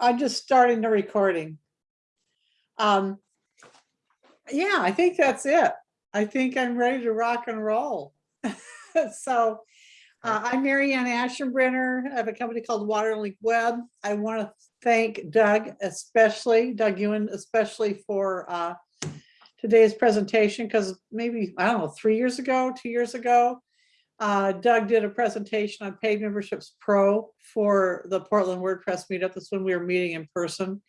I'm just starting the recording. Um, yeah, I think that's it. I think I'm ready to rock and roll. So uh, I'm Marianne Ann Ashenbrenner. I have a company called Waterlink Web. I want to thank Doug especially, Doug Ewan especially for uh, today's presentation because maybe, I don't know, three years ago, two years ago, uh, Doug did a presentation on paid memberships pro for the Portland WordPress meetup. That's when we were meeting in person.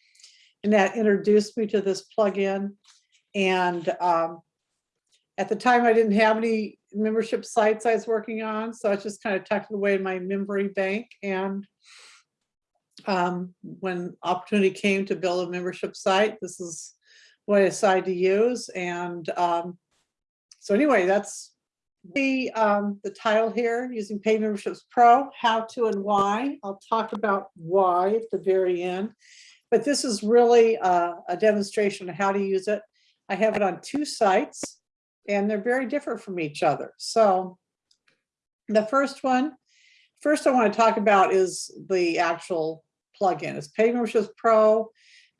And that introduced me to this plugin. And um, at the time, I didn't have any membership sites I was working on, so I just kind of tucked away in my memory bank. And um, when opportunity came to build a membership site, this is what I decided to use. And um, so anyway, that's the um, the title here, using paid memberships pro, how to and why. I'll talk about why at the very end. But this is really a, a demonstration of how to use it. I have it on two sites and they're very different from each other. So the first one, first I want to talk about is the actual plugin. It's Paid Memberships Pro.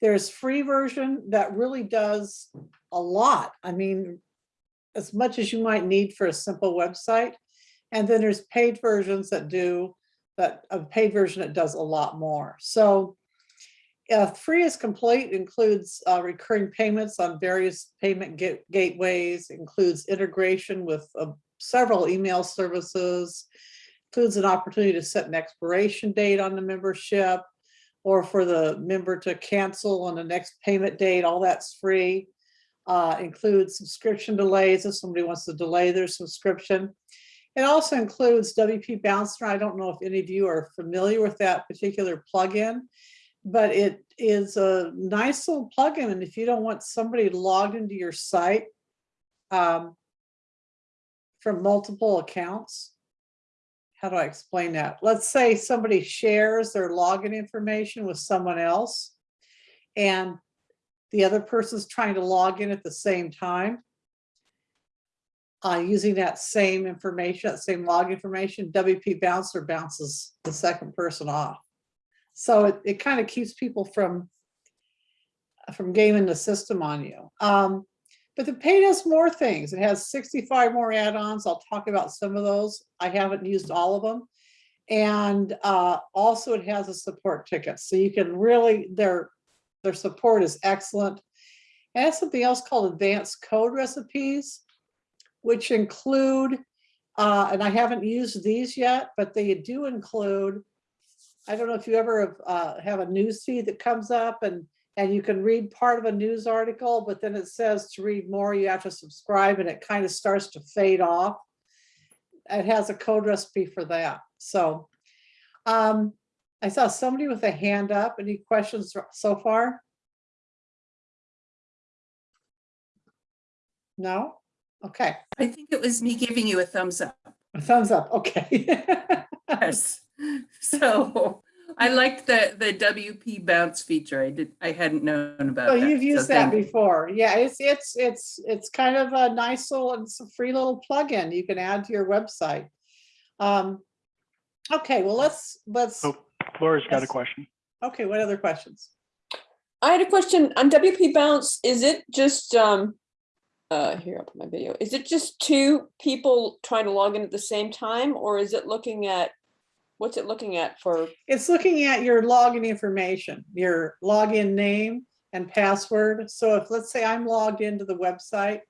There's free version that really does a lot. I mean, as much as you might need for a simple website. And then there's paid versions that do that a paid version that does a lot more. So uh, free is complete includes uh, recurring payments on various payment ga- gateways, includes integration with uh, several email services, includes an opportunity to set an expiration date on the membership or for the member to cancel on the next payment date, all that's free. Uh, includes subscription delays if somebody wants to delay their subscription. It also includes WP Bouncer. I don't know if any of you are familiar with that particular plugin but it is a nice little plugin. And if you don't want somebody logged into your site um, from multiple accounts, how do I explain that? Let's say somebody shares their login information with someone else and the other person's trying to log in at the same time. Uh, using that same information, that same log information, WP Bouncer bounces the second person off. So it, it kind of keeps people from from gaming the system on you. Um, but the paid has more things. It has 65 more add-ons. I'll talk about some of those. I haven't used all of them. And uh, also it has a support ticket. So you can really, their, their support is excellent. Has something else called advanced code recipes, which include, uh, and I haven't used these yet, but they do include I don't know if you ever uh, have a news feed that comes up and and you can read part of a news article, but then it says to read more, you have to subscribe and it kind of starts to fade off. It has a code recipe for that. So um, I saw somebody with a hand up. Any questions so far? No? Okay. I think it was me giving you a thumbs up. A thumbs up. Okay. Yes. So I liked the, the WP bounce feature. I did, I hadn't known about Oh, that. you've so used that thank you. before. Yeah, it's, it's, it's, it's kind of a nice little, it's a free little plugin you can add to your website. Um, okay, well, let's, let's, Oh, Laura's got a Yes. question. okay, what other questions? I had a question on WP Bounce. Is it just, um, uh, here, I'll put my video. Is it just two people trying to log in at the same time or is it looking at, what's it looking at for? It's looking at your login information, your login name and password. So if, let's say I'm logged into the website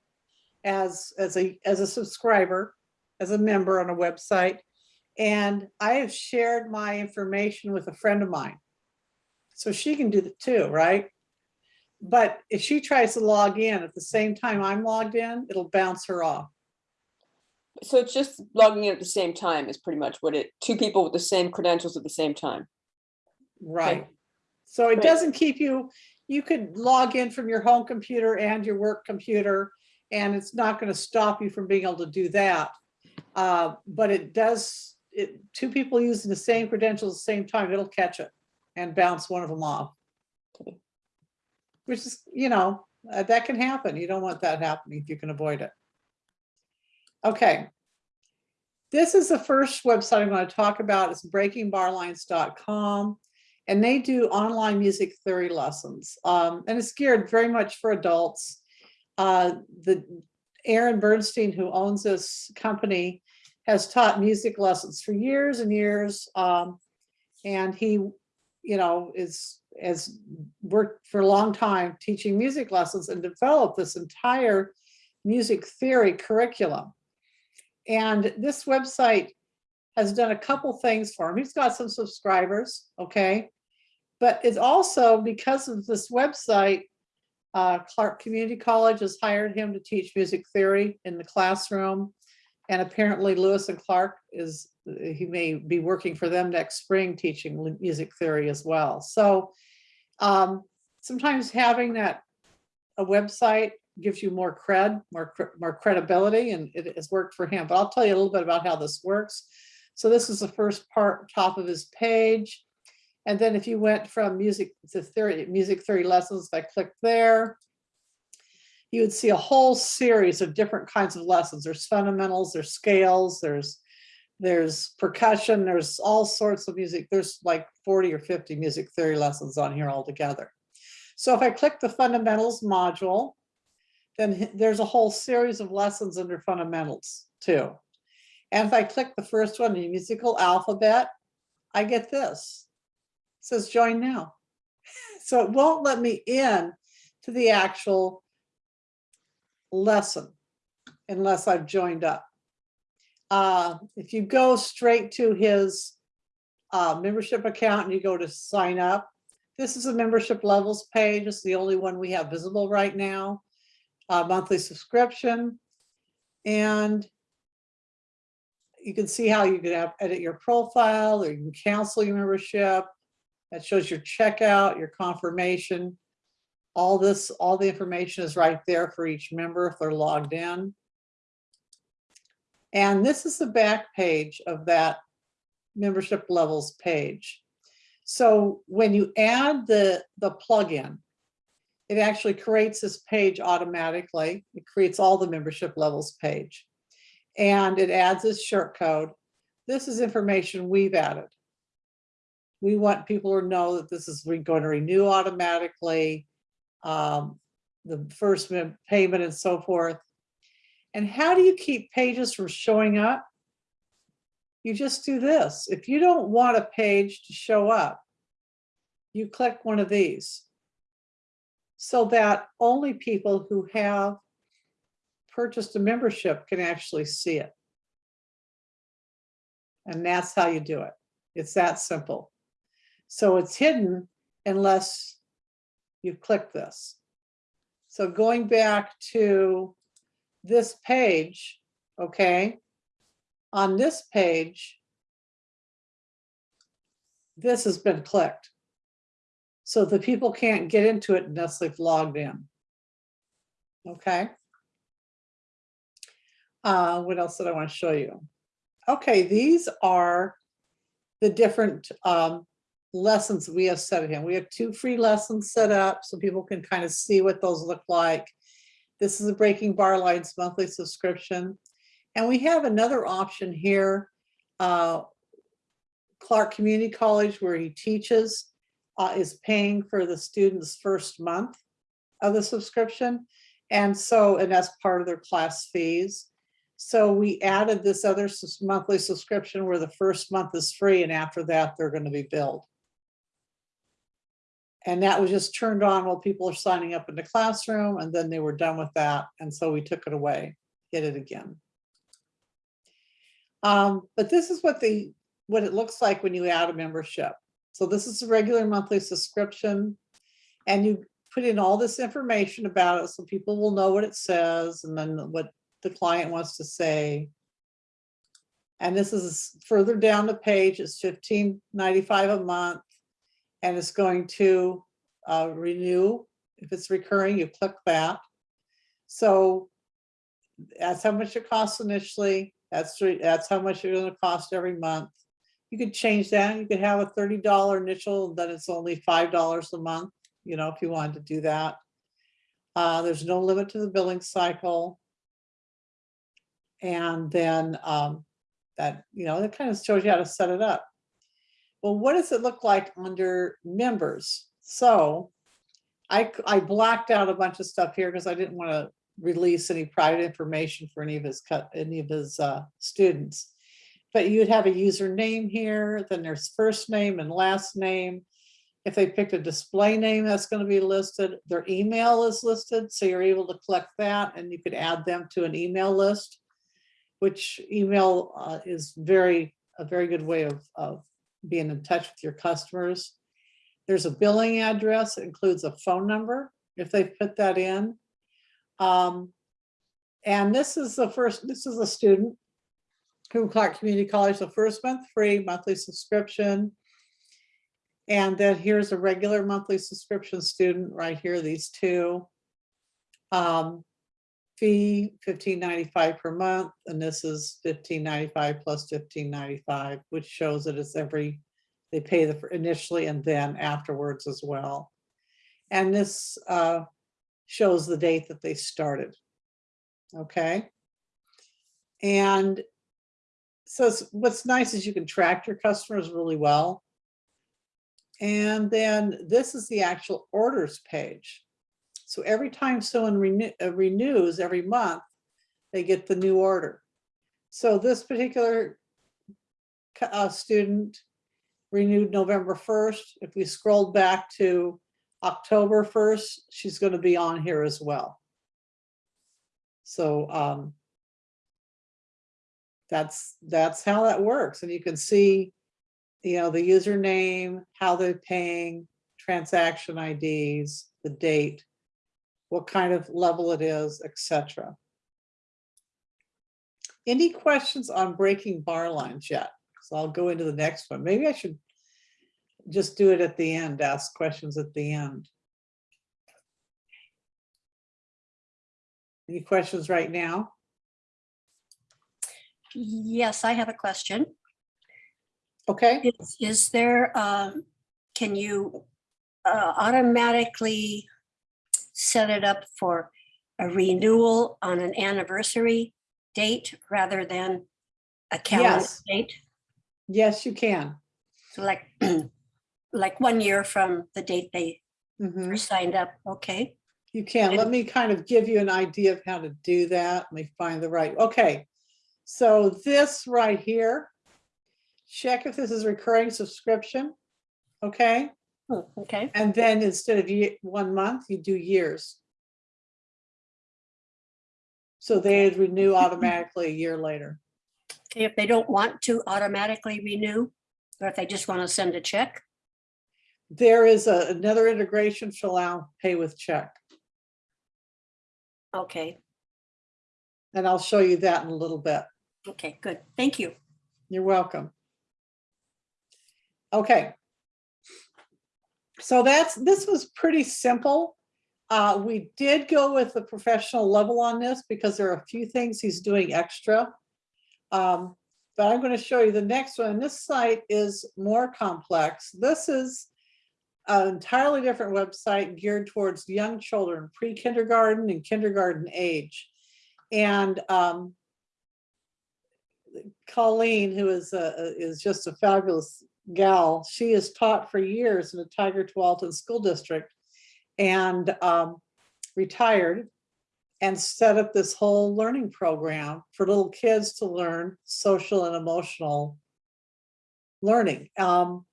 as, as a, as a subscriber, as a member on a website, and I have shared my information with a friend of mine. So she can do it too, right? But if she tries to log in at the same time I'm logged in, it'll bounce her off. So it's just logging in at the same time is pretty much what it, two people with the same credentials at the same time. Right. So it Great. doesn't keep you, you could log in from your home computer and your work computer, and it's not going to stop you from being able to do that. Uh, But it does, it, two people using the same credentials at the same time, it'll catch it and bounce one of them off. Which is, you know, uh, that can happen. You don't want that happening if you can avoid it. Okay. This is the first website I'm going to talk about. It's breakingbarlines.com. And they do online music theory lessons. Um, and it's geared very much for adults. Uh, the Aaron Bernstein, who owns this company, has taught music lessons for years and years. Um, and he, you know, is has worked for a long time teaching music lessons and developed this entire music theory curriculum. And this website has done a couple things for him. He's got some subscribers, okay? But it's also because of this website, uh, Clark Community College has hired him to teach music theory in the classroom. And apparently Lewis and Clark is, he may be working for them next spring teaching music theory as well. So um, sometimes having that, a website gives you more cred, more, more credibility, and it has worked for him. But I'll tell you a little bit about how this works. So this is the first part, top of his page. And then if you went from music to theory, music theory lessons, if I click there, you would see a whole series of different kinds of lessons. There's fundamentals, there's scales, there's there's percussion, there's all sorts of music. There's like 40 or 50 music theory lessons on here altogether. So if I click the fundamentals module, then there's a whole series of lessons under fundamentals too. And if I click the first one, the musical alphabet, I get this. It Says join now. So it won't let me in to the actual lesson unless I've joined up. Uh, if you go straight to his uh, membership account and you go to sign up, this is a membership levels page. It's the only one we have visible right now. Uh, monthly subscription. And you can see how you can have, edit your profile or you can cancel your membership. That shows your checkout, your confirmation. All this, all the information is right there for each member if they're logged in. And this is the back page of that membership levels page. So when you add the, the plugin, it actually creates this page automatically. It creates all the membership levels page. And it adds this short code. This is information we've added. We want people to know that this is going to renew automatically, um, the first payment and so forth. And how do you keep pages from showing up? You just do this. If you don't want a page to show up, you click one of these. So that only people who have purchased a membership can actually see it. And that's how you do it. It's that simple. So it's hidden unless you click this. So going back to this page, okay? On this page, this has been clicked. So the people can't get into it unless they've logged in. Okay? Uh, what else did I want to show you? Okay, these are the different um, lessons we have set in. We have two free lessons set up so people can kind of see what those look like. This is a Breaking Bar Lines monthly subscription. And we have another option here. uh, Clark Community College, where he teaches, uh, is paying for the student's first month of the subscription. And so, and that's part of their class fees. So we added this other monthly subscription where the first month is free and after that, they're going to be billed. And that was just turned on while people are signing up in the classroom and then they were done with that. And so we took it away, hit it again. Um, but this is what the, what it looks like when you add a membership. So this is a regular monthly subscription. And you put in all this information about it so people will know what it says and then what the client wants to say. And this is further down the page, it's fifteen ninety-five a month. And it's going to uh, renew. If it's recurring, you click that. So that's how much it costs initially. That's, that's how much it's gonna cost every month. You could change that. You could have a thirty dollar initial, then it's only five dollars a month, you know, if you wanted to do that. Uh, there's no limit to the billing cycle. And then um, that, you know, that kind of shows you how to set it up. Well, what does it look like under members? So I, I blacked out a bunch of stuff here because I didn't want to release any private information for any of his cut, any of his uh, students. But you'd have a username here, then there's first name and last name. If they picked a display name, that's going to be listed. Their email is listed, so you're able to collect that and you could add them to an email list. Which email uh, is very, a very good way of, of being in touch with your customers. There's a billing address, it includes a phone number, if they put that in. Um, And this is the first, this is a student, Coon Clark Community College, the first month free monthly subscription. And then here's a regular monthly subscription student right here, these two. Um, Fee fifteen ninety-five per month, and this is fifteen ninety-five plus fifteen ninety-five, which shows that it's every, they pay the initially and then afterwards as well. And this uh, shows the date that they started. Okay? And so what's nice is you can track your customers really well. And then this is the actual orders page. So every time someone uh, renews every month, they get the new order. So this particular uh, student renewed November 1st. If we scrolled back to October 1st, she's going to be on here as well. So um, that's, that's how that works. And you can see, you know, the username, how they're paying, transaction IDs, the date, what kind of level it is, etc. Any questions on breaking bar lines yet? So I'll go into the next one. Maybe I should just do it at the end, ask questions at the end. Any questions right now? Yes, I have a question. Okay, Is, is there, um, can you uh, automatically set it up for a renewal on an anniversary date rather than a calendar Yes. date? yes, you can. So like, like one year from the date they Mhm. were signed up, okay? You can. Let me kind of give you an idea of how to do that. Let me find the right, okay. So this right here, check if this is recurring subscription. Okay, Hmm, Okay, and then instead of one month, you do years. So they'd renew automatically a year later. okay, if they don't want to automatically renew, or if they just want to send a check, There is a- another integration to allow pay with check, okay, and I'll show you that in a little bit. okay, good, thank you. You're welcome. Okay. So that's, this was pretty simple. Uh, we did go with the professional level on this because there are a few things he's doing extra. Um, but I'm going to show you the next one. This site is more complex. This is an entirely different website geared towards young children, pre-kindergarten and kindergarten age. And um, Colleen, who is a, is just a fabulous gal, she has taught for years in the Tigard Tualatin School District and um, retired and set up this whole learning program for little kids to learn social and emotional learning. Um,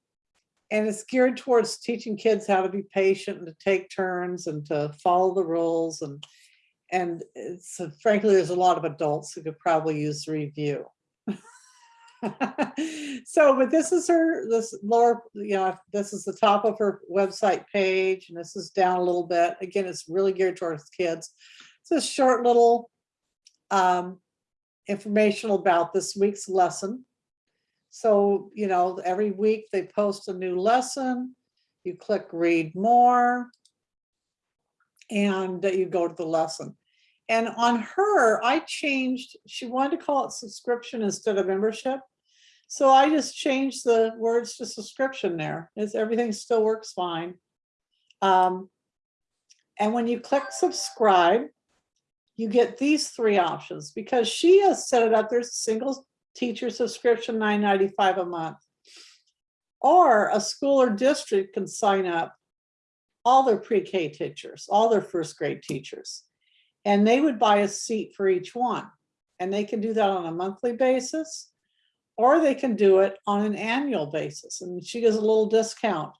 and it's geared towards teaching kids how to be patient and to take turns and to follow the rules and and it's frankly, there's a lot of adults who could probably use the review. So, but this is her, this lower, you know, this is the top of her website page and this is down a little bit. Again, it's really geared towards kids. It's a short little um, informational about this week's lesson. So, you know, every week they post a new lesson. You click read more. And you go to the lesson. And on her, I changed, she wanted to call it subscription instead of membership. So I just changed the words to subscription there. It's, everything still works fine. Um, and when you click subscribe, you get these three options because she has set it up. There's a single teacher subscription, $9.95 a month. Or a school or district can sign up all their pre-K teachers, all their first grade teachers. And they would buy a seat for each one. And they can do that on a monthly basis. Or they can do it on an annual basis. And she gives a little discount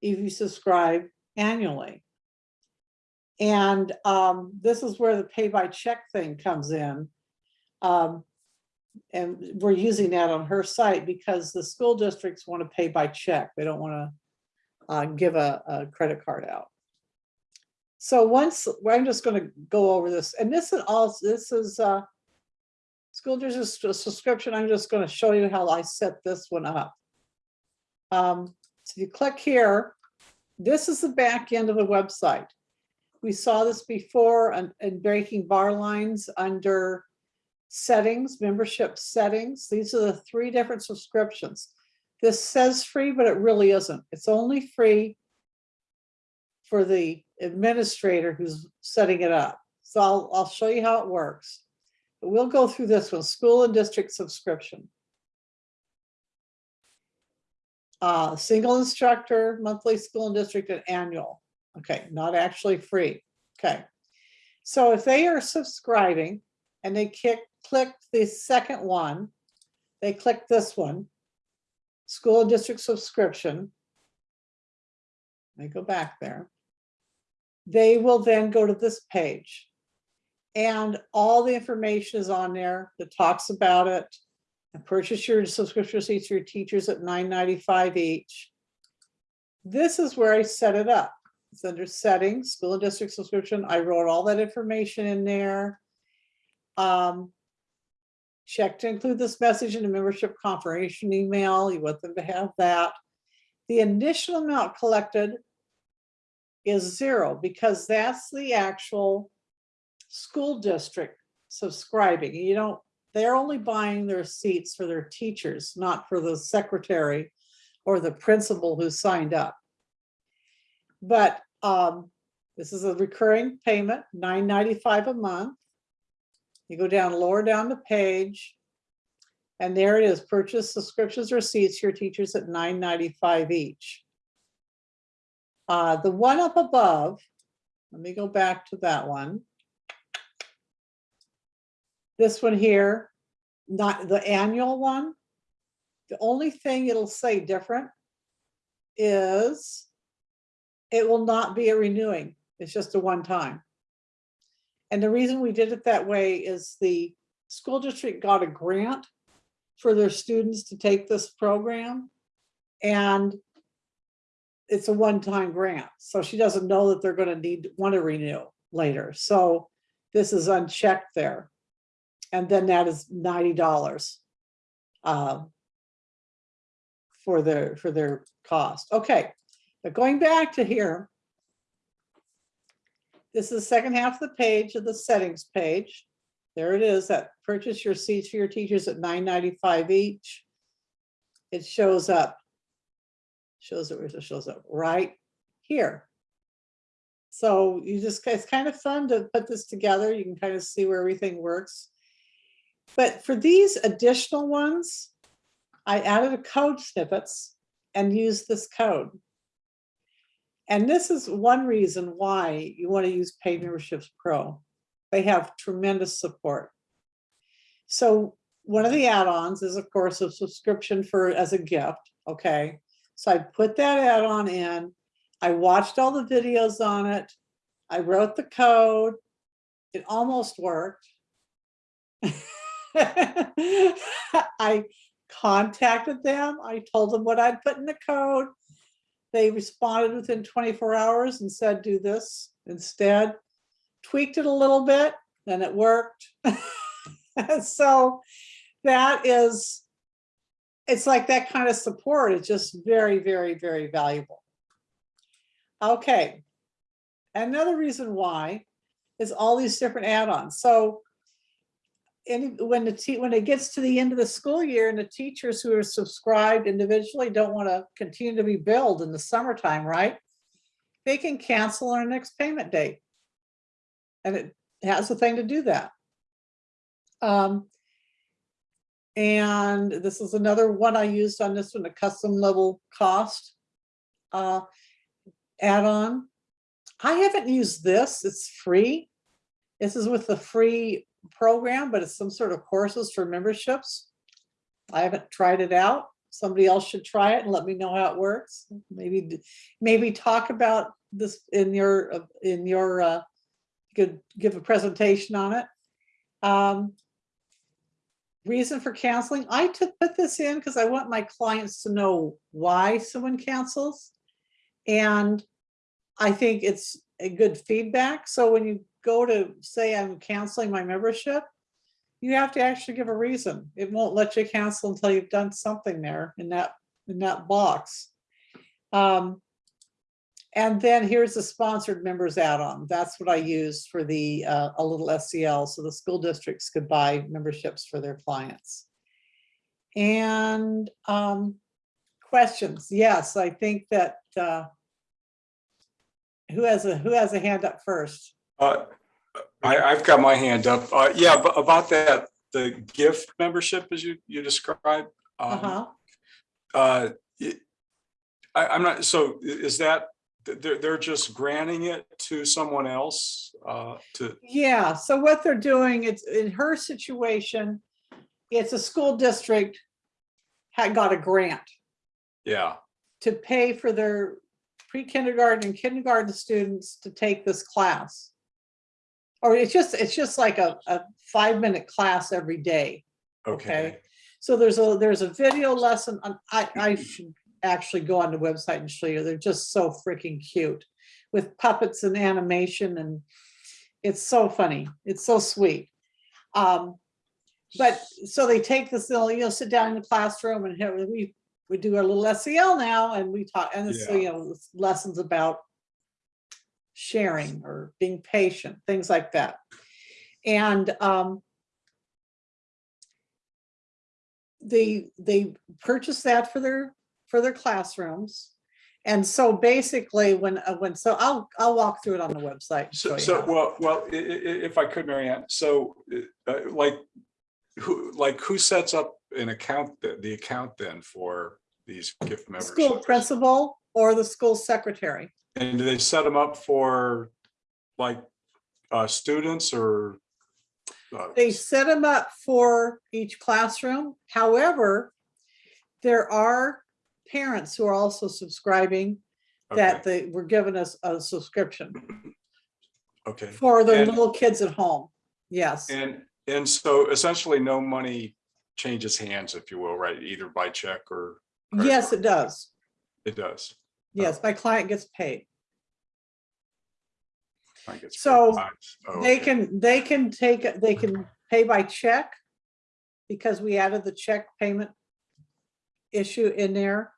if you subscribe annually. And um, this is where the pay by check thing comes in. Um, and we're using that on her site because the school districts want to pay by check. They don't want to uh, give a, a credit card out. So once, well, I'm just going to go over this, and this is all, this is uh, school district subscription. I'm just going to show you how I set this one up. Um, so you click here, this is the back end of the website. We saw this before and in breaking bar lines under settings, membership settings. These are the three different subscriptions. This says free, but it really isn't. It's only free for the administrator who's setting it up. So I'll, I'll show you how it works. But we'll go through this one, school and district subscription. Uh, single instructor, monthly school and district and annual. Okay, not actually free. Okay. So if they are subscribing and they kick, click the second one, they click this one, school and district subscription. They go back there. They will then go to this page. And all the information is on there that talks about it. And purchase your subscription receipts for your teachers at $9.95 each. This is where I set it up. It's under settings, school and district subscription. I wrote all that information in there. Um, check to include this message in a membership confirmation email. You want them to have that. The initial amount collected is zero because that's the actual school district subscribing. You don't, they're only buying their seats for their teachers, not for the secretary or the principal who signed up. But um, this is a recurring payment, $9.95 a month. You go down, lower down the page. And there it is, purchase subscriptions receipts for your teachers at $9.95 each. Uh, the one up above, let me go back to that one. This one here, not the annual one. The only thing it'll say different is it will not be a renewing. It's just a one time. And the reason we did it that way is the school district got a grant for their students to take this program. And it's a one-time grant, so she doesn't know that they're gonna need, want to renew later. So this is unchecked there. And then that is ninety dollars. um, For their, for their cost. Okay, but going back to here. This is the second half of the page of the settings page. There it is, that purchase your seats for your teachers at $9.95 each. It shows up. Shows it, it shows up, right here. So you just, it's kind of fun to put this together. You can kind of see where everything works. But for these additional ones, I added a code snippets and used this code. And this is one reason why you want to use Paid Memberships Pro. They have tremendous support. So one of the add-ons is, of course, a subscription for as a gift. Okay, so I put that add-on in. I watched all the videos on it. I wrote the code. It almost worked. I contacted them. I told them what I'd put in the code. They responded within 24 hours and said, do this instead. Tweaked it a little bit and it worked. So that is, it's like that kind of support is just very, very, very valuable. Okay. Another reason why is all these different add-ons. So any, when the, when it gets to the end of the school year and the teachers who are subscribed individually don't want to continue to be billed in the summertime, right? They can cancel our next payment date. And it has a thing to do that. Um, And this is another one I used on this one, a custom level cost uh, add-on. I haven't used this, it's free. This is with the free program, but it's some sort of courses for memberships. I haven't tried it out. Somebody else should try it and let me know how it works. Maybe, maybe talk about this in your, in your, uh, could give a presentation on it. Um, Reason for canceling, I took, put this in because I want my clients to know why someone cancels. And I think it's a good feedback. So when you go to say I'm canceling my membership, you have to actually give a reason. It won't let you cancel until you've done something there in that, in that box. Um, and then here's the sponsored members add-on. That's what I use for the, uh, a little SEL, so the school districts could buy memberships for their clients. And, um, questions, yes, I think that, uh, who has a, who has a hand up first? Uh, I, I've got my hand up. Uh, yeah, but about that, the gift membership as you, you described. um, Uh-huh, Uh, it- I, I'm not, so is that, they're, they're just granting it to someone else, uh, to, yeah, so what they're doing, it's in her situation, it's a school district had got a grant yeah, to pay for their pre-kindergarten and kindergarten students to take this class. Or it's just, it's just like a, a five-minute class every day. okay. So there's a, there's a video lesson, on- I, I should actually go on the website and show you, they're just so freaking cute. With puppets and animation and it's so funny, it's so sweet. Um, but, so they take this, they'll, you know, sit down in the classroom and have, we, we do our little SEL now and we talk, and it's, Yeah. you know, lessons about sharing or being patient, things like that. And, um, they, they purchase that for their, for their classrooms. And so basically, when, uh, when, so I'll, I'll walk through it on the website. So, so, well, well, if I could, Marianne so, uh, like, who, like, who sets up an account, the, the account then for these gift The School principal or the school secretary. And do they set them up for, like, uh, students or? uh, They set them up for each classroom. However, there are parents who are also subscribing that okay, they were given us a subscription Okay, for their And- little kids at home. Yes. and, and so essentially no money changes hands, if you will, right, either by check or credit Yes, card? it does. it does. Yes, my client gets paid. I So. Oh, They okay. can, they can take, they can pay by check because we added the check payment issue in there.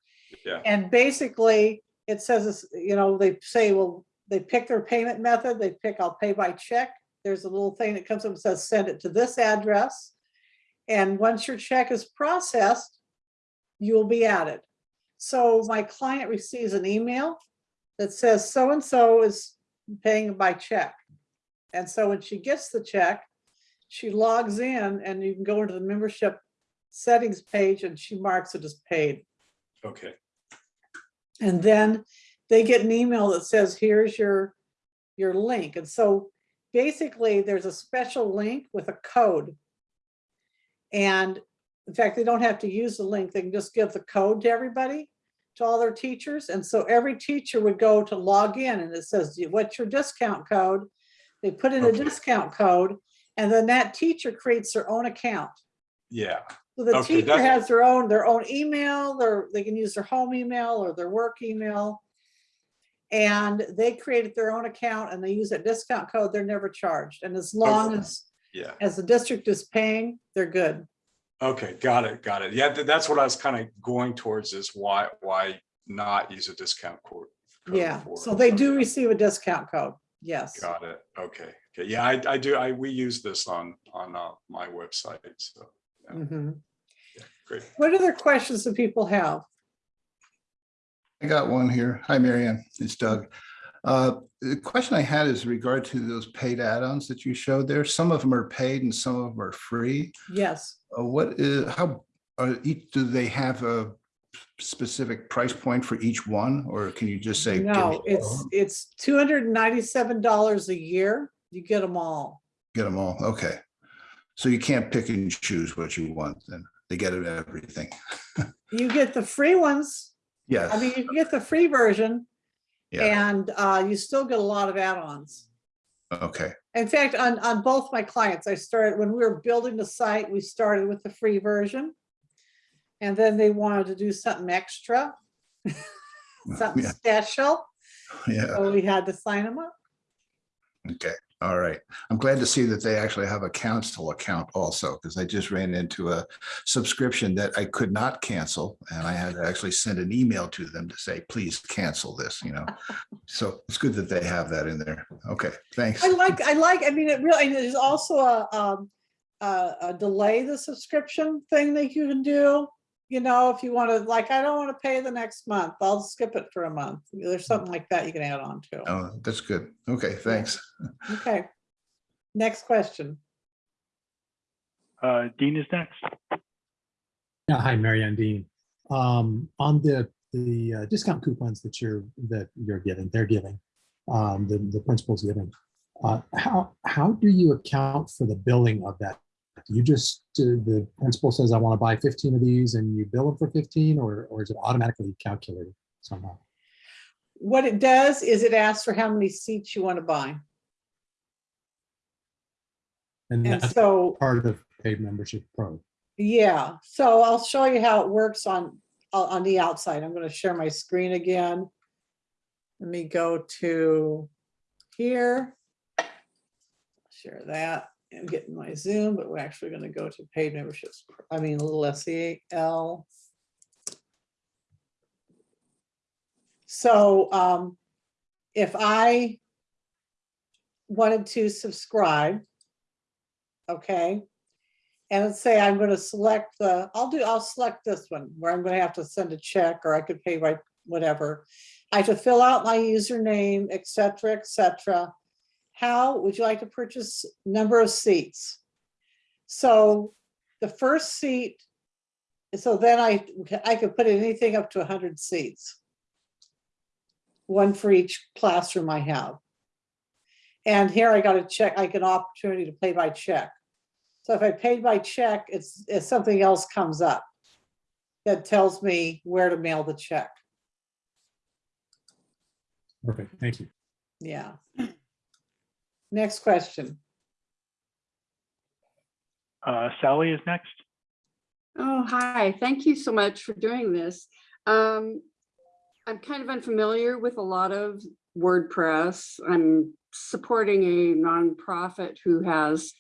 Yeah. And basically, it says, it's, you know, they say, well, they pick their payment method, they pick, I'll pay by check. There's a little thing that comes up and says, send it to this address. And once your check is processed, you will be added. So my client receives an email that says so-and-so is paying by check. And so when she gets the check, she logs in and you can go into the membership settings page and she marks it as paid. Okay, And then they get an email that says, here's your, your link. And so basically, there's a special link with a code. And in fact, they don't have to use the link. They can just give the code to everybody, to all their teachers. And so every teacher would go to log in and it says, what's your discount code? They put in a discount code and then that teacher creates their own account. yeah, So the Okay, teacher has their own, their own email, their, they can use their home email or their work email. And they created their own account and they use that discount code, they're never charged. And as long Okay. as, yeah. as the district is paying, they're good. Okay, got it, got it. Yeah, th- that's what I was kind of going towards is why, why not use a discount code? code Yeah, for so they it? do receive a discount code, yes. Got it. Okay, okay. Yeah, I, I do, I, we use this on, on uh, my website, so, yeah. Mhm. great. What other questions do people have? I got one here. Hi, Marianne. It's Doug. Uh, The question I had is regard to those paid add-ons that you showed there. Some of them are paid and some of them are free. Yes, What is, how, are each, do they have a specific price point for each one? Or can you just say? no, it's, it's two hundred and ninety-seven dollars a year. You get them all. Get them all, okay. So you can't pick and choose what you want, then they get it everything. You get the free ones. Yes. I mean, you get the free version yeah, and uh, you still get a lot of add-ons. okay, In fact, on, on both my clients, I started, when we were building the site, we started with the free version. And then they wanted to do something extra, something Yeah. special, yeah, so we had to sign them up. okay, all right. I'm glad to see that they actually have a council account also, because I just ran into a subscription that I could not cancel. And I had to actually send an email to them to say, please cancel this, you know? So it's good that they have that in there. Okay, thanks. I like, I like, I mean, it really, there's also a, um, a, a delay the subscription thing that you can do. You know, if you want to, like, I don't want to pay the next month, I'll skip it for a month. There's something like that you can add on to. Oh, that's good. Okay, thanks. Okay. Next question. Uh, Dean is next. Yeah, hi, Mary Ann Dean. Um, on the, the uh, discount coupons that you're, that you're giving, they're giving, um, the, the principal's giving. Uh, how, how do you account for the billing of that? You just, uh, the principal says, I want to buy fifteen of these and you bill them for fifteen, or, or is it automatically calculated somehow? What it does is it asks for how many seats you want to buy. And And so, part of paid membership pro. yeah, so I'll show you how it works on, on on the outside. I'm going to share my screen again. Let me go to here. Share that. I'm getting my Zoom, but we're actually going to go to paid memberships. I mean, a little SEL. So um, if I wanted to subscribe, okay, and let's say I'm going to select the, I'll do, I'll select this one where I'm going to have to send a check or I could pay by whatever. I have to fill out my username, et cetera, et cetera. How would you like to purchase number of seats? So the first seat, so then I, I could put anything up to hundred seats. One for each classroom I have. And here I got a check, I get an opportunity to pay by check. So if I paid by check, it's, if something else comes up that tells me where to mail the check. Perfect, thank you. Yeah. Next question. Uh, Sally is next. Oh, hi. Thank you so much for doing this. Um, I'm kind of unfamiliar with a lot of WordPress. I'm supporting a nonprofit who has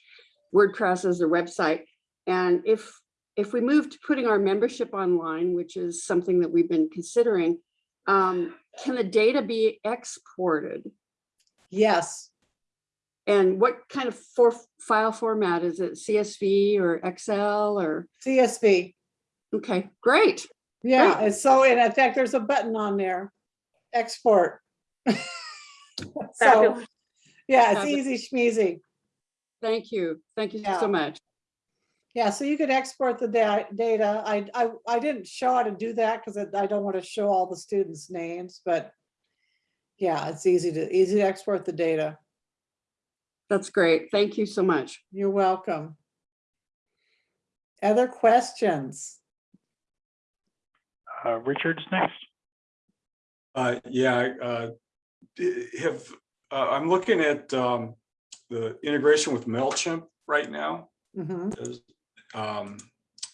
WordPress as their website. And if, if we move to putting our membership online, which is something that we've been considering, um, can the data be exported? Yes, And what kind of for, file format? Is it CSV or Excel or, CSV. okay, great. Yeah, Great. and so, and in fact, there's a button on there, export. So, yeah, it's Fabulous. easy schmeezy. Thank you. Thank you Yeah. so much. Yeah, so you could export the da- data. I, I, I didn't show how to do that because I don't want to show all the students' names, but yeah, it's easy to, easy to export the data. That's great. Thank you so much. You're welcome. Other questions? Uh, Richard's next. Uh, yeah, I, uh, d- have, uh, I'm looking at, um, the integration with MailChimp right now. Mhm. Is, um,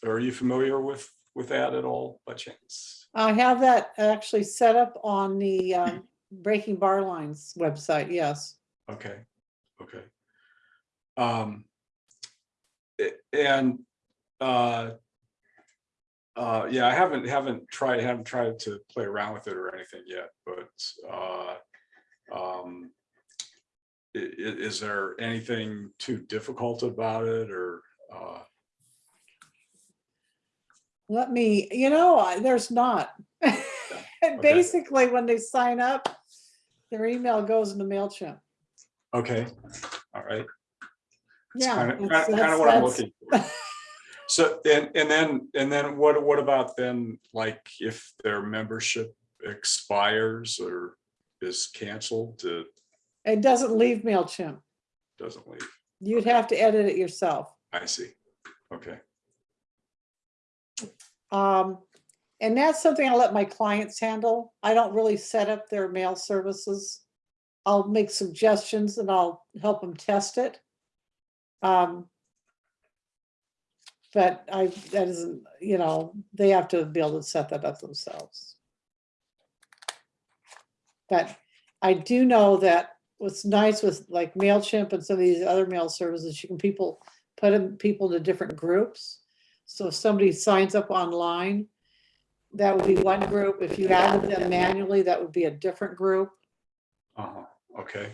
are you familiar with, with that at all by chance? I have that actually set up on the um, Breaking Bar Lines website, yes. Okay, okay. Um. And, uh. Uh, yeah, I haven't, haven't tried, haven't tried to play around with it or anything yet, but, uh. Um. is there anything too difficult about it or, uh, Let me, you know, there's not. Okay. Basically, when they sign up, Their email goes into MailChimp. Okay, all right. Yeah. Kind of, that's- kind of that's- what I'm looking for. So, and, and then, and then what, what about then, like, if their membership expires or is canceled, to It doesn't leave MailChimp. doesn't leave? You'd have to edit it yourself. I see. Okay, Um, and that's something I let my clients handle. I don't really set up their mail services. I'll make suggestions and I'll help them test it. Um, but I, that isn't, you know, they have to be able to set that up themselves. But I do know that what's nice with like MailChimp and some of these other mail services, you can people, put them, people into different groups. So if somebody signs up online, that would be one group. If you added them manually, that would be a different group. uh-huh, okay.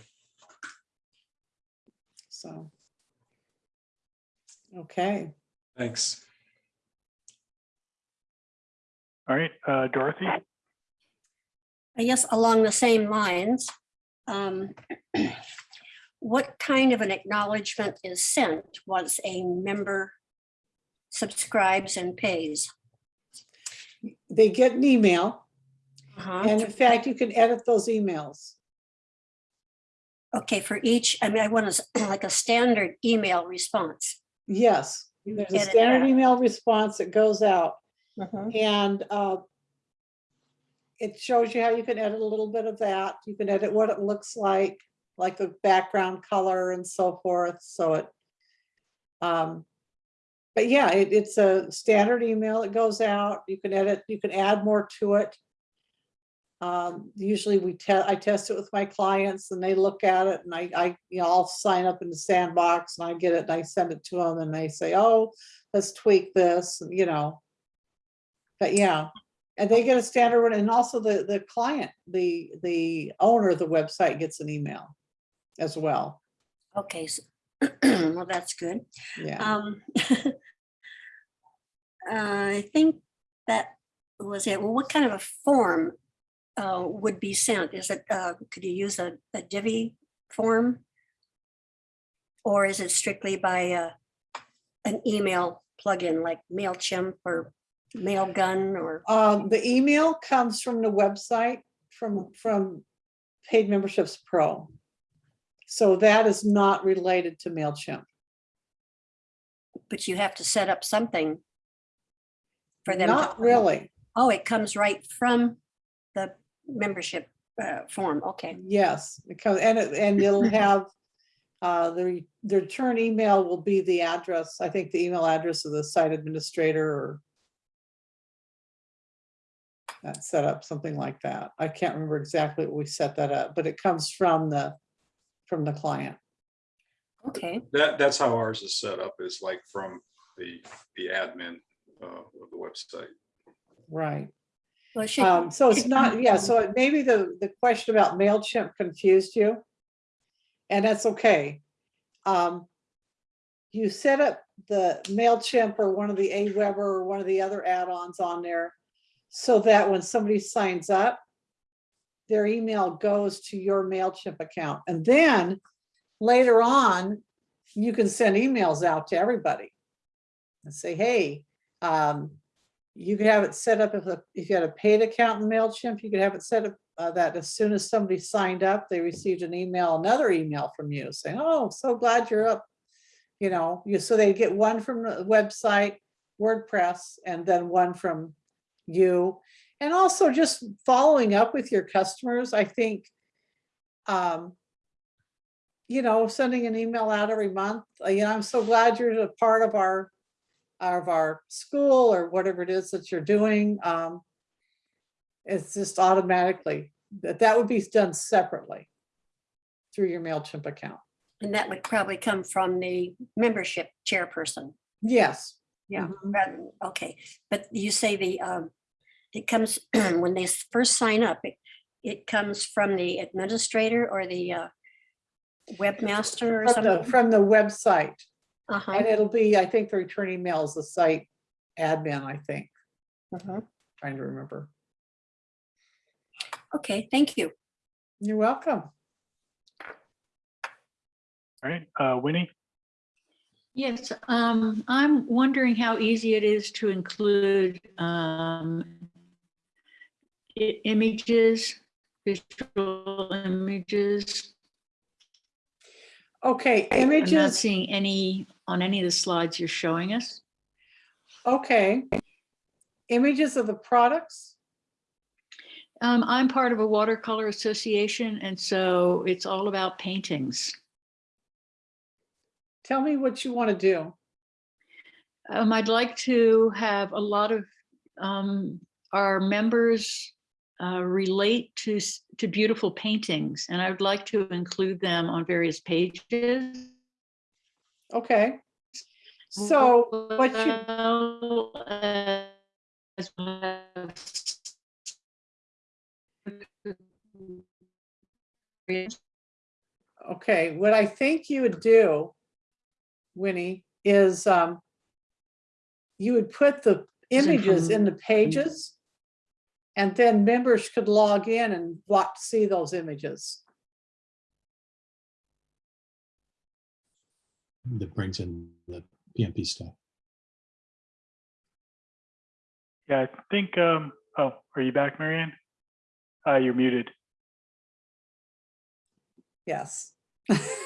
So. Okay, Thanks. All right, uh, Dorothy? I guess along the same lines, um, what kind of an acknowledgement is sent once a member subscribes and pays? they get an email Uh-huh. and in fact, you can edit those emails. Okay, for each, I mean, I want to, like a standard email response. Yes, there's a standard email response that goes out Mhm. and uh, it shows you how you can edit a little bit of that. You can edit what it looks like, like the background color and so forth, so it. um, But yeah, it, it's a standard email that goes out. You can edit, you can add more to it. Um, usually we test, I test it with my clients and they look at it and I, I, you know, I'll sign up in the sandbox and I get it and I send it to them and they say, oh, let's tweak this, you know. But yeah, and they get a standard one and also the, the client, the, the owner of the website gets an email as well. Okay, so- well, that's good. Yeah, Um, I think that was it. Well, what kind of a form uh, would be sent? Is it, uh, could you use a a Divi form? Or is it strictly by uh, an email plugin like MailChimp or Mailgun or? um, the email comes from the website, from, from Paid Memberships Pro. So that is not related to MailChimp. But you have to set up something for them. Not really, Oh, it comes right from the membership uh, form. Okay. yes, because, and it, and it'll have uh, the, the return email will be the address, I think the email address of the site administrator or that set up, something like that. I can't remember exactly what we set that up, but it comes from the, from the client. Okay. That, that's how ours is set up, is like from the, the admin uh, of the website. Right. Well, should, Um, so it's not, yeah, so maybe the, the question about MailChimp confused you. And that's okay. Um, you set up the MailChimp or one of the Aweber or one of the other add-ons on there so that when somebody signs up, their email goes to your MailChimp account. And then later on, you can send emails out to everybody and say, hey, um, you could have it set up if, a- if you had a paid account in MailChimp, you could have it set up uh, that as soon as somebody signed up, they received an email, another email from you saying, oh, so glad you're up. You know, you, so they get one from the website, WordPress, and then one from you. And also just following up with your customers, I think. um, You know, sending an email out every month, uh, you know, I'm so glad you're a part of our of our school or whatever it is that you're doing. um, It's just automatically, that that would be done separately through your MailChimp account. and that would probably come from the membership chairperson. Yes. Yeah. Mhm. rather- Okay, but you say the, um, it comes, when they first sign up, it, it comes from the administrator or the uh, webmaster or From the, something? from the website. Uh-huh, And it'll be, I think the returning email is the site admin, I think, uh-huh. trying to remember. Okay, thank you. You're welcome. All right, uh, Winnie? Yes, um, I'm wondering how easy it is to include, um, images, visual images. Okay, images. I'm not images, seeing any on any of the slides you're showing us. okay. Images of the products? Um, I'm part of a watercolor association, and so it's all about paintings. Tell me what you want to do. Um, I'd like to have a lot of um, our members uh, relate to to beautiful paintings, and I would like to include them on various pages. Okay. So what you, well as well as- okay, what I think you would do, Winnie, is um, you would put the images in the pages. And then members could log in and watch, see those images. That brings in the PMP stuff. Yeah, I think, um, oh, are you back, Marianne? Uh, you're muted. Yes.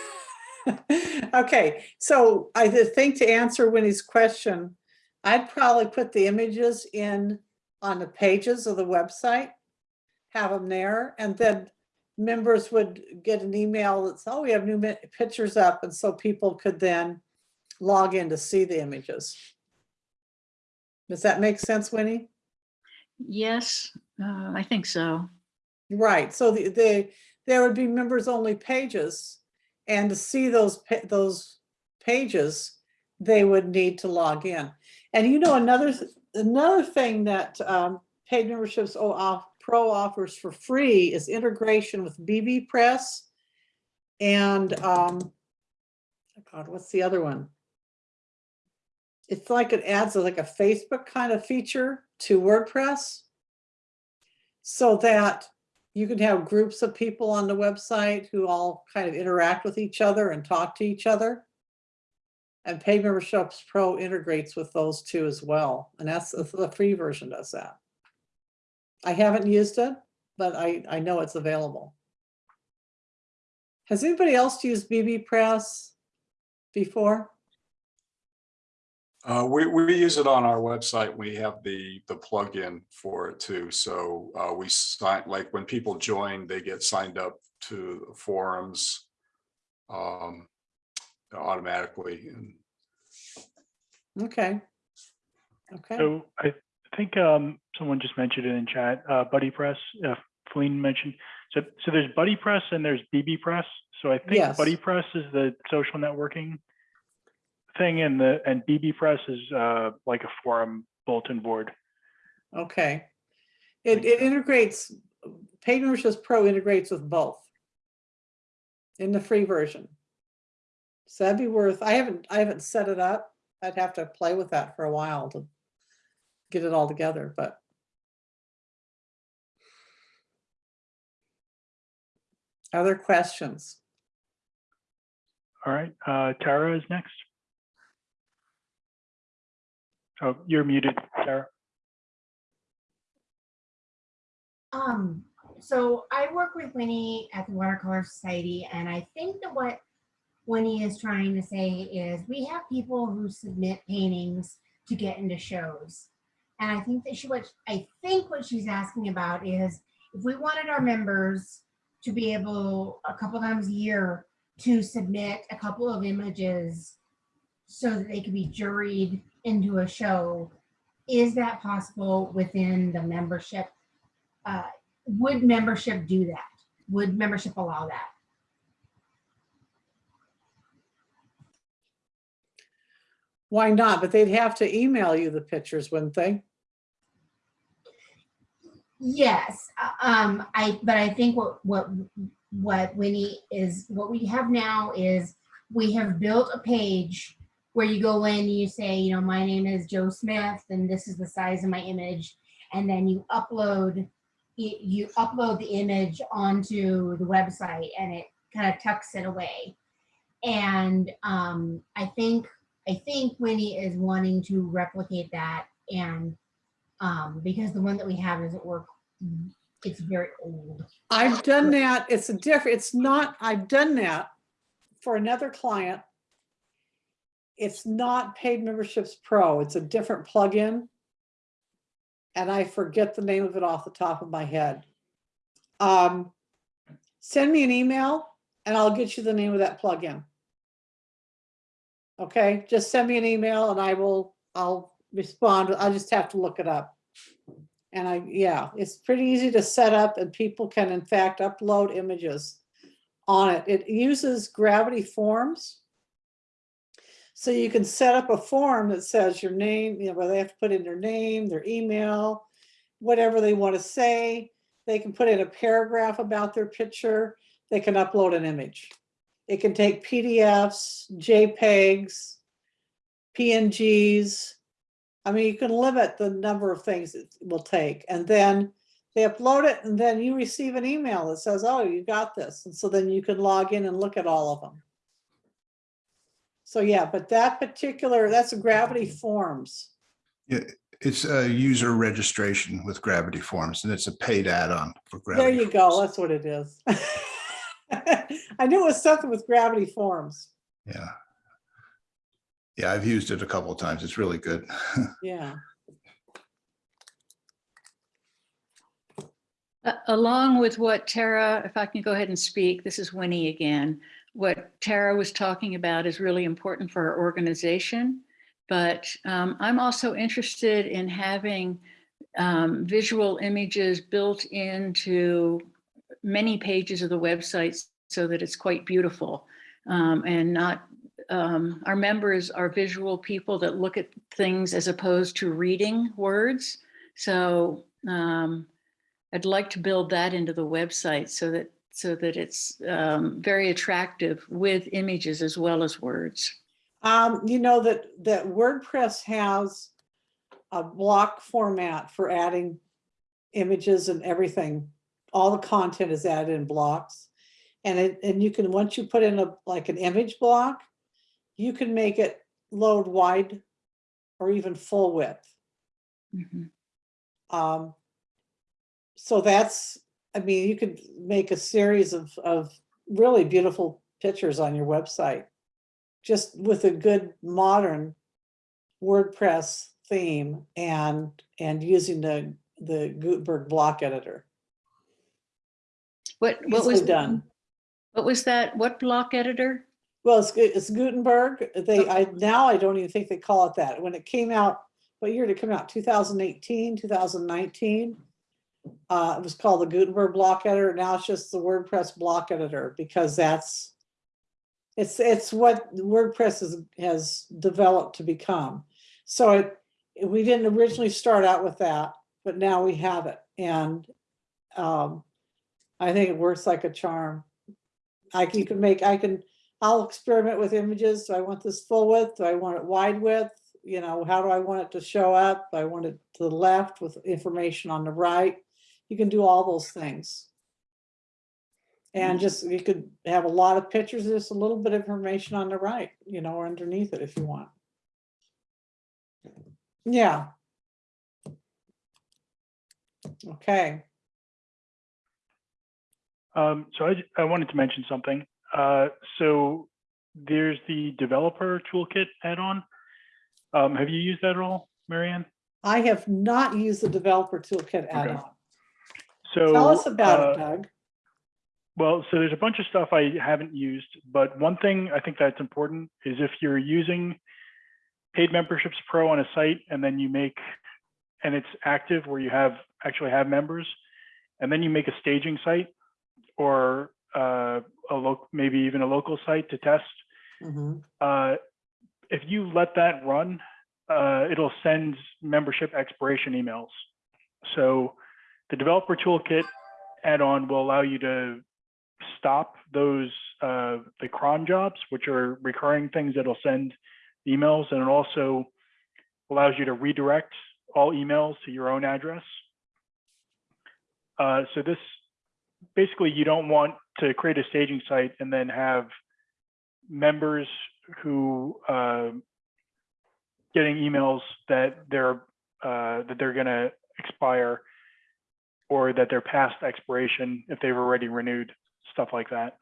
Okay, so I think to answer Winnie's question, I'd probably put the images in on the pages of the website. Have them there and then members would get an email that that's, oh, we have new pictures up. And so people could then log in to see the images. Does that make sense, Winnie? Yes, uh, I think so. Right, so the, the, there would be members only pages. And to see those, those pages, they would need to log in. And you know, another, th- another thing that um, paid memberships Pro offers for free is integration with bbPress. And, um, oh God, what's the other one? It's like it adds a- like a Facebook kind of feature to WordPress. So that you can have groups of people on the website who all kind of interact with each other and talk to each other. And Paid Memberships Pro integrates with those two as well. And that's, the free version does that. I haven't used it, but I, I know it's available. Has anybody else used bbPress before? Uh, we, we use it on our website. We have the, the plugin for it too. So, uh, we sign, like when people join, they get signed up to forums. Um, automatically and Okay. Okay, So I think, um, someone just mentioned it in chat, uh, BuddyPress, uh, Feline mentioned. So, so there's BuddyPress and there's bbPress. So I think Yes. BuddyPress is the social networking thing and the, and bbPress is, uh, like a forum bulletin board. okay. It, it integrates, Paid Memberships Pro integrates with both. In the free version. So that'd be worth, I haven't, I haven't set it up. I'd have to play with that for a while to get it all together, but. Other questions? All right, uh, Tara is next. Oh, you're muted, Tara. Um, so I work with Winnie at the Watercolor Society, and I think that what Winnie is trying to say is we have people who submit paintings to get into shows. And I think that she, what, I think what she's asking about is if we wanted our members to be able a couple times a year to submit a couple of images so that they could be juried into a show, is that possible within the membership uh, would membership do that? Would membership allow that? Why not? But they'd have to email you the pictures, wouldn't they? Yes, uh, um, I, but I think what, what, what Winnie is, what we have now is we have built a page where you go in and you say, you know, my name is Joe Smith and this is the size of my image. And then you upload you upload the image onto the website and it kind of tucks it away. And um, I think, I think Winnie is wanting to replicate that and um, because the one that we have doesn't work, it's very old. I've done that. It's a different, it's not, I've done that for another client. It's not paid memberships pro. It's a different plugin. And I forget the name of it off the top of my head. Um, send me an email and I'll get you the name of that plugin. Okay, just send me an email and I will, I'll respond. I'll just have to look it up. And I, yeah, it's pretty easy to set up and people can in fact upload images on it. It uses Gravity Forms. So you can set up a form that says your name, you know, where they have to put in their name, their email, whatever they want to say. They can put in a paragraph about their picture. They can upload an image. It can take PDFs, JPEGs, PNGs. I mean, you can limit the number of things it will take and then they upload it and then you receive an email that says, oh, you got this. And so then you can log in and look at all of them. So yeah, but that particular, that's Gravity Forms. Yeah, It's a user registration with Gravity Forms and it's a paid add-on for Gravity There you go. That's what it is. I knew it was something with Gravity Forms. Yeah. Yeah, I've used it a couple of times. It's really good. Yeah. Uh, Along with what Tara, if I can go ahead and speak, this is Winnie again. What Tara was talking about is really important for our organization. But um, I'm also interested in having um, visual images built into many pages of the website so that it's quite beautiful um, and not um, our members are visual people that look at things as opposed to reading words. So um, I'd like to build that into the website so that so that it's um, very attractive with images as well as words. Um, you know that, that WordPress has a block format for adding images and everything. All the content is added in blocks. And it, and you can, once you put in a, like an image block, you can make it load wide or even full width. Mhm. Um, so that's, I mean, you could make a series of, of really beautiful pictures on your website. Just with a good modern WordPress theme and, and using the, the Gutenberg block editor. What what was done. What was that? What block editor? Well, it's, it's Gutenberg. They, I, now I don't even think they call it that. When it came out, what year did it come out? 2018, 2019? Uh, it was called the Gutenberg block editor. Now it's just the WordPress block editor because that's it's, it's what WordPress has, has developed to become. So it, we didn't originally start out with that, but now we have it. And um, I think it works like a charm. I can, you can make, I can, I'll experiment with images. Do I want this full width? Do I want it wide width? You know, how do I want it to show up? I want it to the left with information on the right. You can do all those things. And just, you could have a lot of pictures, just a little bit of information on the right, you know, or underneath it if you want. Yeah. Okay, Um, so I wanted to mention something. Uh, so there's the developer toolkit add-on. Um, have you used that at all, Marianne? I have not used the developer toolkit add-on. So Tell us about uh, it, Doug. Well, so there's a bunch of stuff I haven't used, but one thing I think that's important is if you're using paid memberships pro on a site and then you make, and it's active where you have, actually have members, and then you make a staging site or uh, a local, maybe even a local site to test, Mhm. uh, if you let that run, uh, it'll send membership expiration emails. So the developer toolkit add-on will allow you to stop those uh, the cron jobs, which are recurring things that'll send emails, and it also allows you to redirect all emails to your own address. Uh, so this, basically, you don't want to create a staging site and then have members who uh, getting emails that they're uh, that they're going to expire or that they're past expiration if they've already renewed, stuff like that.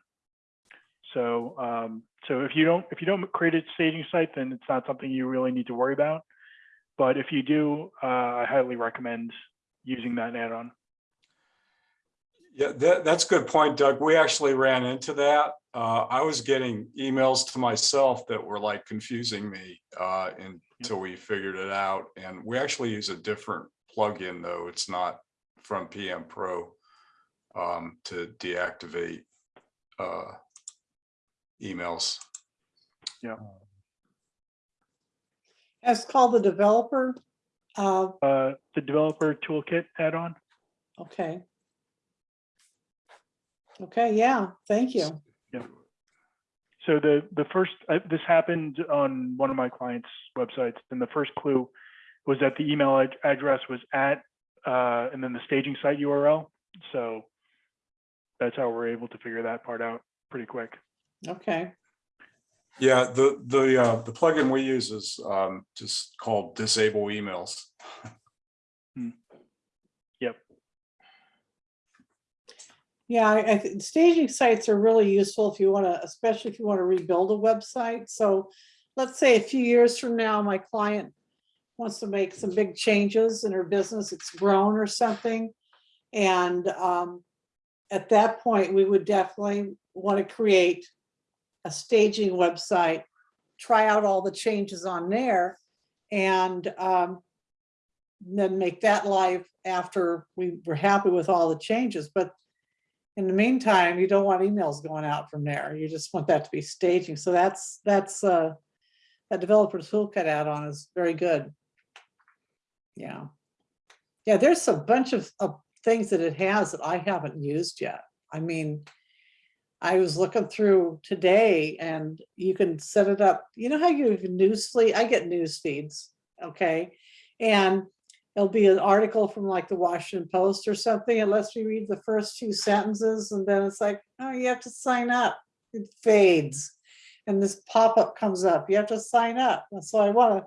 So um, so if you don't if you don't create a staging site, then it's not something you really need to worry about. But if you do, uh, I highly recommend using that add-on. Yeah, that, that's a good point, Doug. We actually ran into that. Uh, I was getting emails to myself that were like confusing me, uh, until we figured it out. And we actually use a different plugin though. It's not from PM Pro, um, to deactivate, uh, emails. It's called the developer. Uh, Uh, the developer toolkit add-on. okay. Okay, yeah, thank you. Yeah. So the, the first, uh, this happened on one of my clients' websites, and the first clue was that the email ad- address was at, uh, and then the staging site URL. So that's how we're able to figure that part out pretty quick. Okay, Yeah, the, the, uh, the plugin we use is, um, just called disable emails. yeah, I, staging sites are really useful if you want to, especially if you want to rebuild a website. So let's say a few years from now, my client wants to make some big changes in her business, it's grown or something. And um, at that point, we would definitely want to create a staging website, try out all the changes on there and um, then make that live after we were happy with all the changes. But in the meantime, you don't want emails going out from there. You just want that to be staging. So that's, that's, uh, that developer toolkit add-on is very good. Yeah. Yeah, there's a bunch of, of things that it has that I haven't used yet. I mean, I was looking through today and you can set it up. You know how you news feed? I get news feeds, okay? And it'll be an article from like the Washington Post or something. It lets me read the first few sentences and then it's like, oh, you have to sign up. It fades. And this pop-up comes up. You have to sign up. And so I want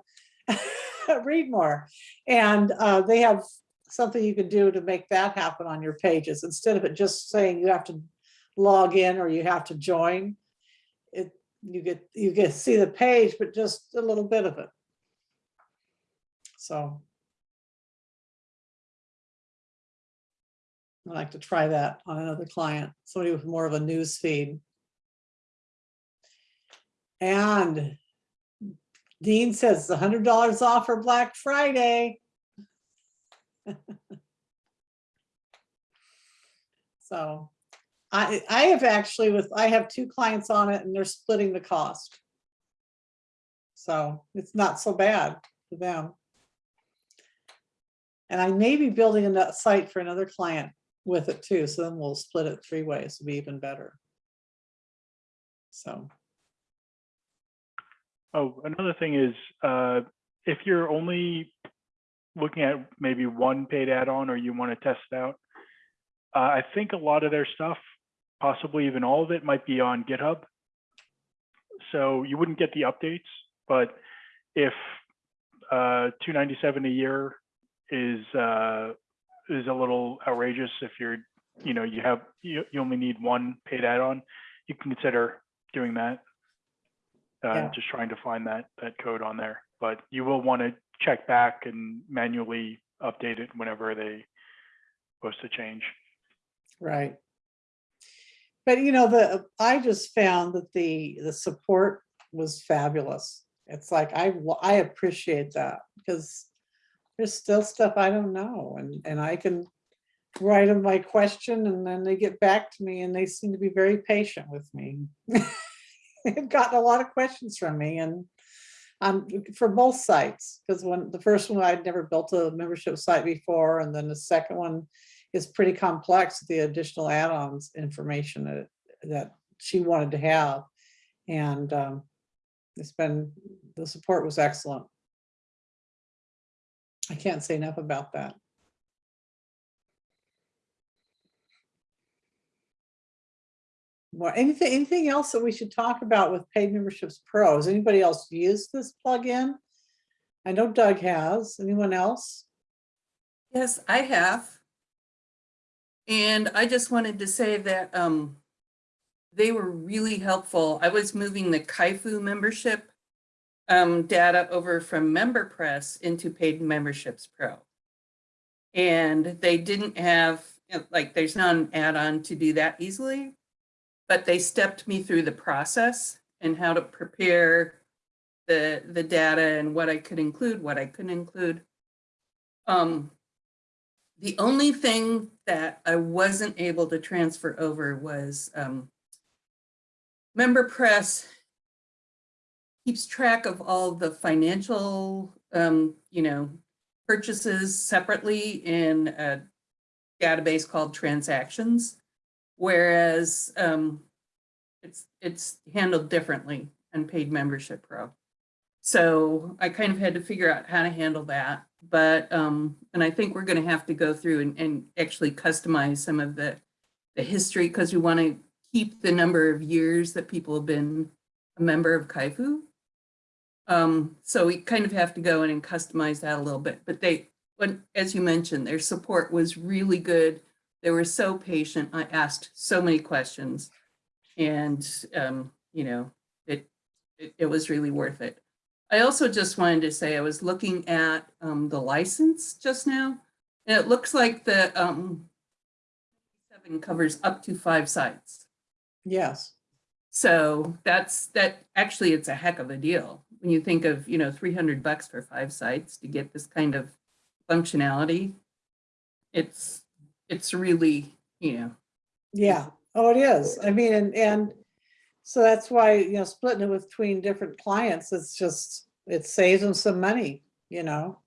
to read more. And uh, they have something you can do to make that happen on your pages instead of it just saying you have to log in or you have to join. It you get you get see the page, but just a little bit of it. So I'd like to try that on another client, somebody with more of a news feed. And Dean says the hundred dollars off for Black Friday. So I, I have actually with, I have two clients on it and they're splitting the cost. So it's not so bad for them. And I may be building a site for another client with it too, so then we'll split it three ways, be even better. So, Oh, another thing is, uh, if you're only looking at maybe one paid add-on or you want to test it out, uh, I think a lot of their stuff, possibly even all of it, might be on GitHub. So you wouldn't get the updates, but if uh, 297 a year is uh, is a little outrageous, if you're, you know, you have you, you only need one paid add-on, you can consider doing that uh, Yeah. just trying to find that that code on there. But you will want to check back and manually update it whenever they post a change. right. But you know, the, I just found that the, the support was fabulous. It's like, I, wa- I appreciate that because there's still stuff I don't know and, and I can write them my question and then they get back to me and they seem to be very patient with me. They've gotten a lot of questions from me and um, for both sites, because when the first one, I'd never built a membership site before, and then the second one is pretty complex, the additional add-ons information that, that she wanted to have. And um, it's been, the support was excellent. I can't say enough about that. Well, anything, anything else that we should talk about with paid memberships pro? Has anybody else used this plugin? I know Doug has. Anyone else? Yes, I have. And I just wanted to say that um, they were really helpful. I was moving the Kaifu membership um, data over from MemberPress into Paid Memberships Pro. And they didn't have, like, there's not an add-on to do that easily, but they stepped me through the process and how to prepare the, the data and what I could include, what I couldn't include. Um, the only thing that I wasn't able to transfer over was um, Member Press keeps track of all the financial, um, you know, purchases separately in a database called transactions, whereas um, it's it's handled differently on paid membership pro. So I kind of had to figure out how to handle that. But, um, and I think we're going to have to go through and, and actually customize some of the, the history because we want to keep the number of years that people have been a member of Kaifu. Um, so we kind of have to go in and customize that a little bit, but they, when, as you mentioned, their support was really good. They were so patient. I asked so many questions and, um, you know, it, it, it was really worth it. I also just wanted to say I was looking at um, the license just now, and it looks like the um, seven covers up to five sites. Yes. So that's that. Actually, it's a heck of a deal when you think of you know 300 bucks for five sites to get this kind of functionality. It's it's really you know Yeah. Oh, it is. I mean, and, and so that's why, you know, splitting it between different clients, it's just, it saves them some money, you know?